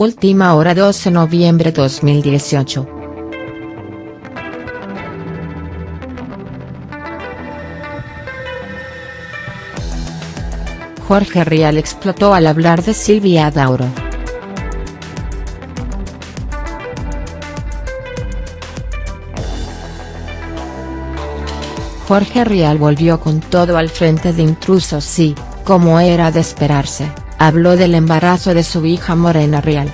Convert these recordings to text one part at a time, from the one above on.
Última hora 12 noviembre 2018. Jorge Rial explotó al hablar de Silvia Dauro. Jorge Rial volvió con todo al frente de intrusos y, como era de esperarse, habló del embarazo de su hija Morena Rial.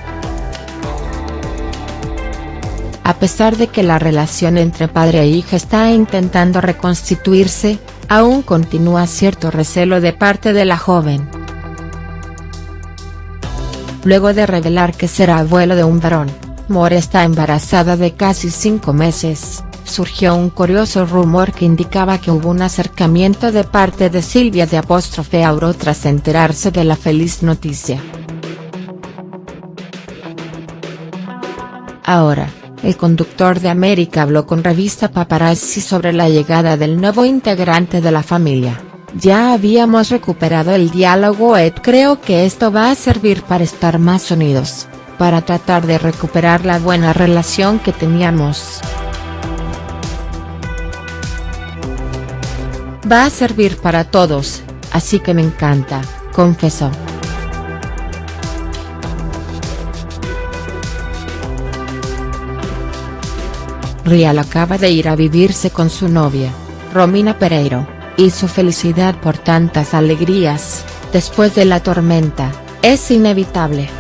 A pesar de que la relación entre padre e hija está intentando reconstituirse, aún continúa cierto recelo de parte de la joven. Luego de revelar que será abuelo de un varón, More está embarazada de casi cinco meses surgió un curioso rumor que indicaba que hubo un acercamiento de parte de Silvia de apóstrofe Auro tras enterarse de la feliz noticia. Ahora, el conductor de América habló con revista Paparazzi sobre la llegada del nuevo integrante de la familia. Ya habíamos recuperado el diálogo Ed creo que esto va a servir para estar más unidos, para tratar de recuperar la buena relación que teníamos. Va a servir para todos, así que me encanta, confesó. Rial acaba de ir a vivirse con su novia, Romina Pereiro, y su felicidad por tantas alegrías, después de la tormenta, es inevitable.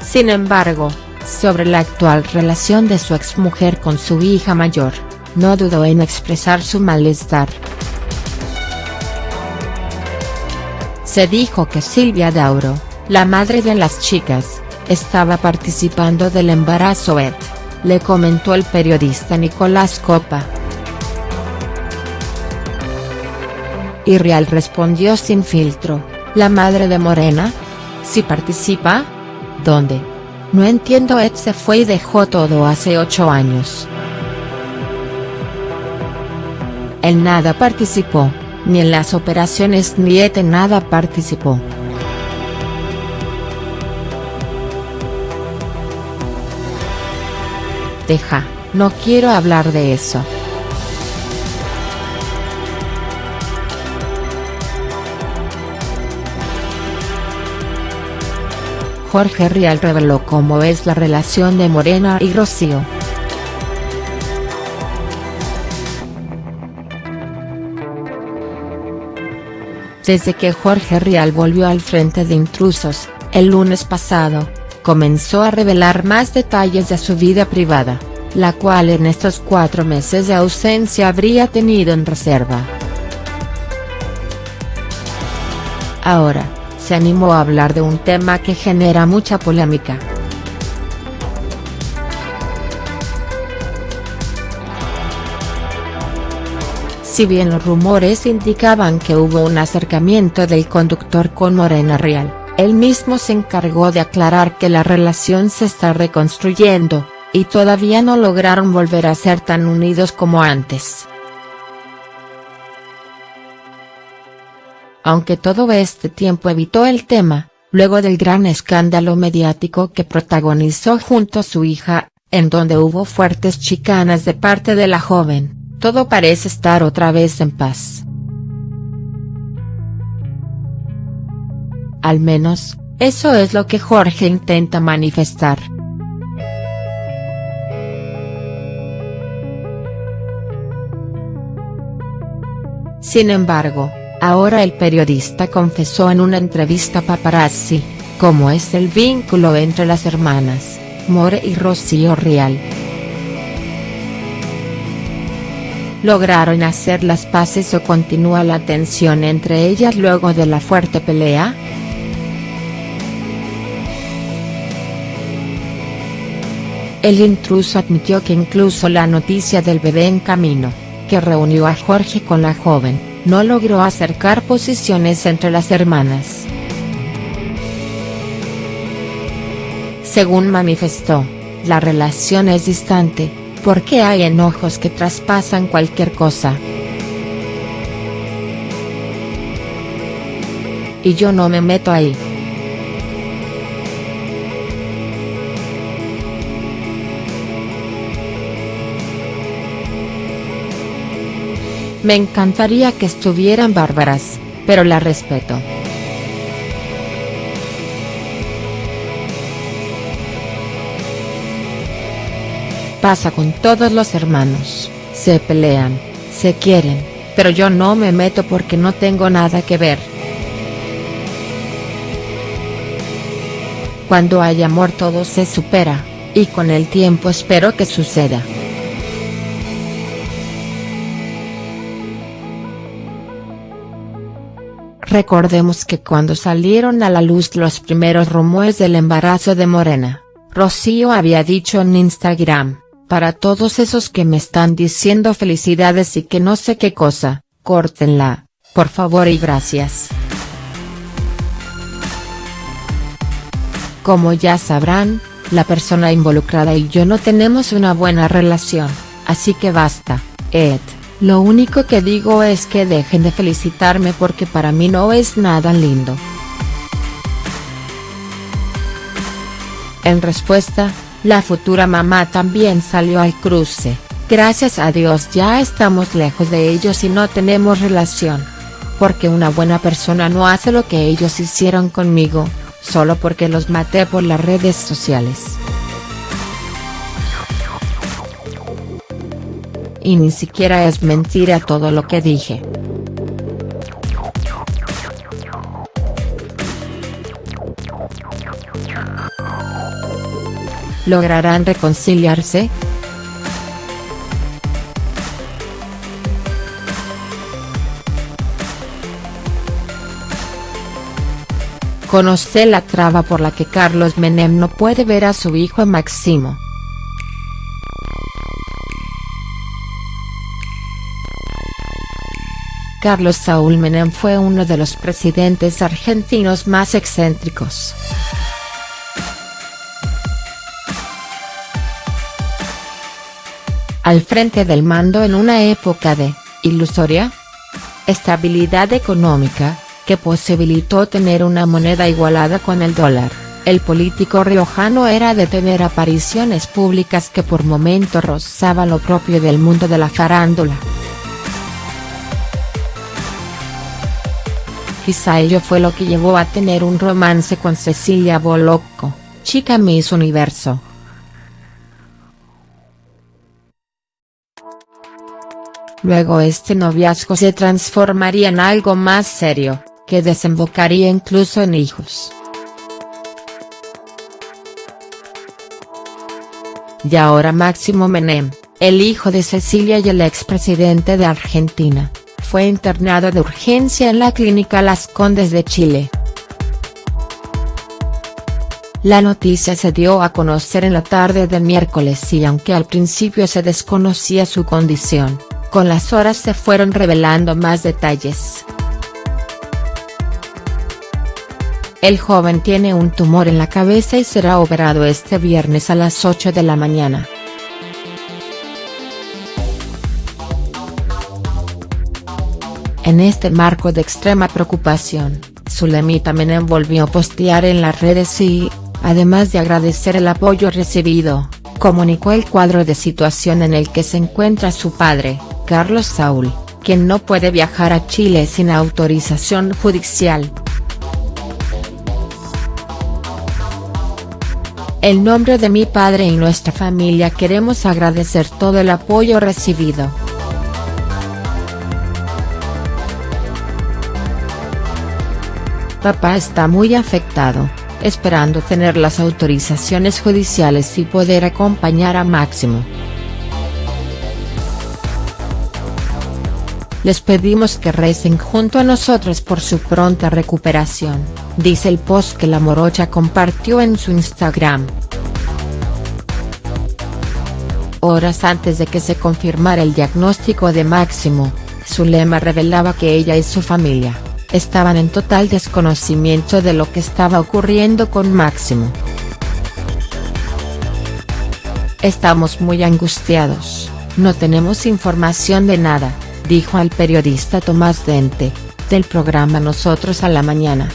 Sin embargo, sobre la actual relación de su exmujer con su hija mayor, no dudó en expresar su malestar. Se dijo que Silvia Dauro, la madre de las chicas, estaba participando del embarazo Ed, le comentó el periodista Nicolás Copa. Y Real respondió sin filtro, ¿la madre de Morena? ¿Si participa? ¿Dónde? No entiendo Ed se fue y dejó todo hace ocho años. En nada participó, ni en las operaciones ni en nada participó. Deja, no quiero hablar de eso. Jorge Rial reveló cómo es la relación de Morena y Rocío. Desde que Jorge Rial volvió al frente de Intrusos, el lunes pasado, comenzó a revelar más detalles de su vida privada, la cual en estos cuatro meses de ausencia habría tenido en reserva. Ahora, se animó a hablar de un tema que genera mucha polémica. Si bien los rumores indicaban que hubo un acercamiento del conductor con Morena Real, él mismo se encargó de aclarar que la relación se está reconstruyendo, y todavía no lograron volver a ser tan unidos como antes. Aunque todo este tiempo evitó el tema, luego del gran escándalo mediático que protagonizó junto a su hija, en donde hubo fuertes chicanas de parte de la joven, todo parece estar otra vez en paz. Al menos, eso es lo que Jorge intenta manifestar. Sin embargo, ahora el periodista confesó en una entrevista a Paparazzi, cómo es el vínculo entre las hermanas, More y Rocío Rial. ¿Lograron hacer las paces o continúa la tensión entre ellas luego de la fuerte pelea?. El intruso admitió que incluso la noticia del bebé en camino, que reunió a Jorge con la joven, no logró acercar posiciones entre las hermanas. Según manifestó, la relación es distante, porque hay enojos que traspasan cualquier cosa. Y yo no me meto ahí. Me encantaría que estuvieran bárbaras, pero la respeto. Pasa con todos los hermanos, se pelean, se quieren, pero yo no me meto porque no tengo nada que ver. Cuando hay amor todo se supera, y con el tiempo espero que suceda. Recordemos que cuando salieron a la luz los primeros rumores del embarazo de Morena, Rocío había dicho en Instagram, para todos esos que me están diciendo felicidades y que no sé qué cosa, córtenla, por favor y gracias. Como ya sabrán, la persona involucrada y yo no tenemos una buena relación, así que basta, Ed, lo único que digo es que dejen de felicitarme porque para mí no es nada lindo. En respuesta, la futura mamá también salió al cruce, gracias a Dios ya estamos lejos de ellos y no tenemos relación. Porque una buena persona no hace lo que ellos hicieron conmigo, solo porque los maté por las redes sociales. Y ni siquiera es mentira todo lo que dije. ¿Lograrán reconciliarse?. Conoce la traba por la que Carlos Menem no puede ver a su hijo Máximo. Carlos Saúl Menem fue uno de los presidentes argentinos más excéntricos. Al frente del mando en una época de, ilusoria, estabilidad económica, que posibilitó tener una moneda igualada con el dólar, el político riojano era de tener apariciones públicas que por momentos rozaban lo propio del mundo de la farándula. Quizá ello fue lo que llevó a tener un romance con Cecilia Bolocco, chica Miss Universo. Luego este noviazgo se transformaría en algo más serio, que desembocaría incluso en hijos. Y ahora Máximo Menem, el hijo de Cecilia y el expresidente de Argentina, fue internado de urgencia en la clínica Las Condes de Chile. La noticia se dio a conocer en la tarde de miércoles y aunque al principio se desconocía su condición, con las horas se fueron revelando más detalles. El joven tiene un tumor en la cabeza y será operado este viernes a las 8 de la mañana. En este marco de extrema preocupación, Zulemita Menem volvió a postear en las redes y, además de agradecer el apoyo recibido, comunicó el cuadro de situación en el que se encuentra su padre, Carlos Saúl, quien no puede viajar a Chile sin autorización judicial. En nombre de mi padre y nuestra familia queremos agradecer todo el apoyo recibido. Papá está muy afectado, esperando tener las autorizaciones judiciales y poder acompañar a Máximo. Les pedimos que recen junto a nosotros por su pronta recuperación, dice el post que la morocha compartió en su Instagram. Horas antes de que se confirmara el diagnóstico de Máximo, Zulema revelaba que ella y su familia, estaban en total desconocimiento de lo que estaba ocurriendo con Máximo. Estamos muy angustiados, no tenemos información de nada dijo al periodista Tomás Dente, del programa Nosotros a la Mañana.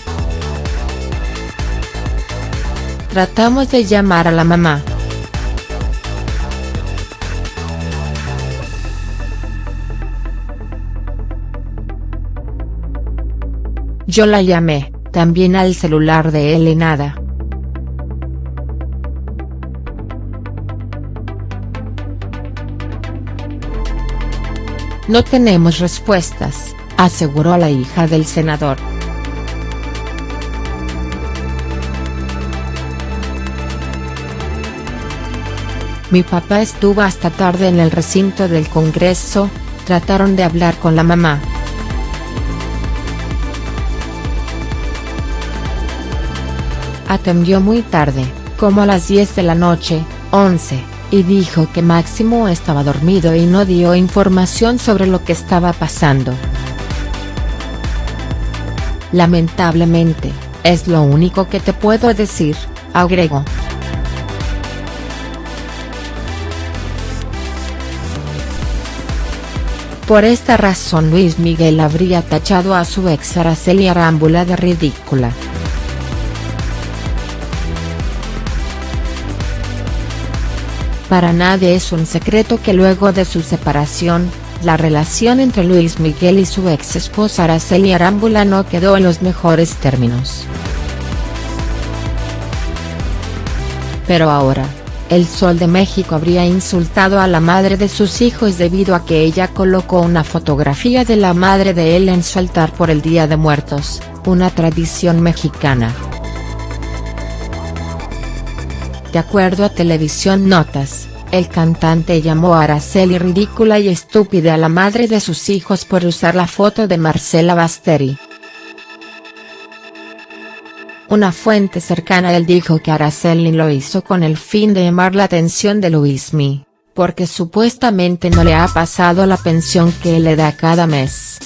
Tratamos de llamar a la mamá. Yo la llamé, también al celular de él y nada. No tenemos respuestas, aseguró la hija del senador. Mi papá estuvo hasta tarde en el recinto del Congreso, trataron de hablar con la mamá. Atendió muy tarde, como a las 10 de la noche, 11, y dijo que Máximo estaba dormido y no dio información sobre lo que estaba pasando. Lamentablemente, es lo único que te puedo decir, agregó. Por esta razón Luis Miguel habría tachado a su ex Araceli Arámbula de ridícula. Para nadie es un secreto que luego de su separación, la relación entre Luis Miguel y su ex esposa Araceli Arámbula no quedó en los mejores términos. Pero ahora, el Sol de México habría insultado a la madre de sus hijos debido a que ella colocó una fotografía de la madre de él en su altar por el Día de Muertos, una tradición mexicana. De acuerdo a Televisión Notas, el cantante llamó a Araceli ridícula y estúpida a la madre de sus hijos por usar la foto de Marcela Basteri. Una fuente cercana él dijo que Araceli lo hizo con el fin de llamar la atención de Luismi, porque supuestamente no le ha pasado la pensión que le da cada mes.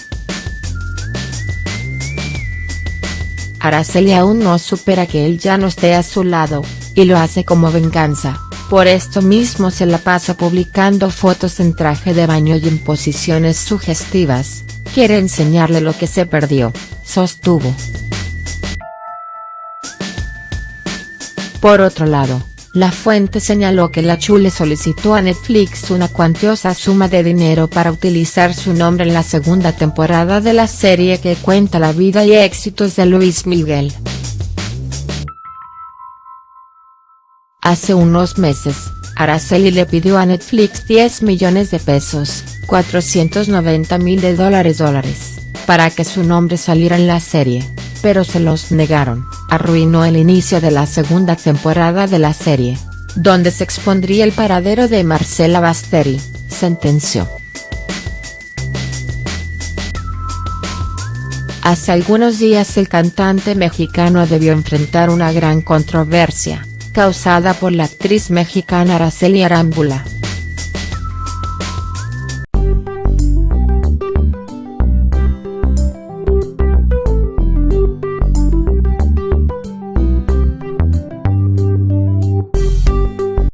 Araceli aún no supera que él ya no esté a su lado, y lo hace como venganza, por esto mismo se la pasa publicando fotos en traje de baño y en posiciones sugestivas, quiere enseñarle lo que se perdió, sostuvo. Por otro lado, la fuente señaló que la Chule solicitó a Netflix una cuantiosa suma de dinero para utilizar su nombre en la segunda temporada de la serie que cuenta la vida y éxitos de Luis Miguel. Hace unos meses, Araceli le pidió a Netflix 10 millones de pesos, 490 mil de dólares dólares, para que su nombre saliera en la serie pero se los negaron, arruinó el inicio de la segunda temporada de la serie, donde se expondría el paradero de Marcela Basteri, sentenció. Hace algunos días el cantante mexicano debió enfrentar una gran controversia, causada por la actriz mexicana Araceli Arámbula.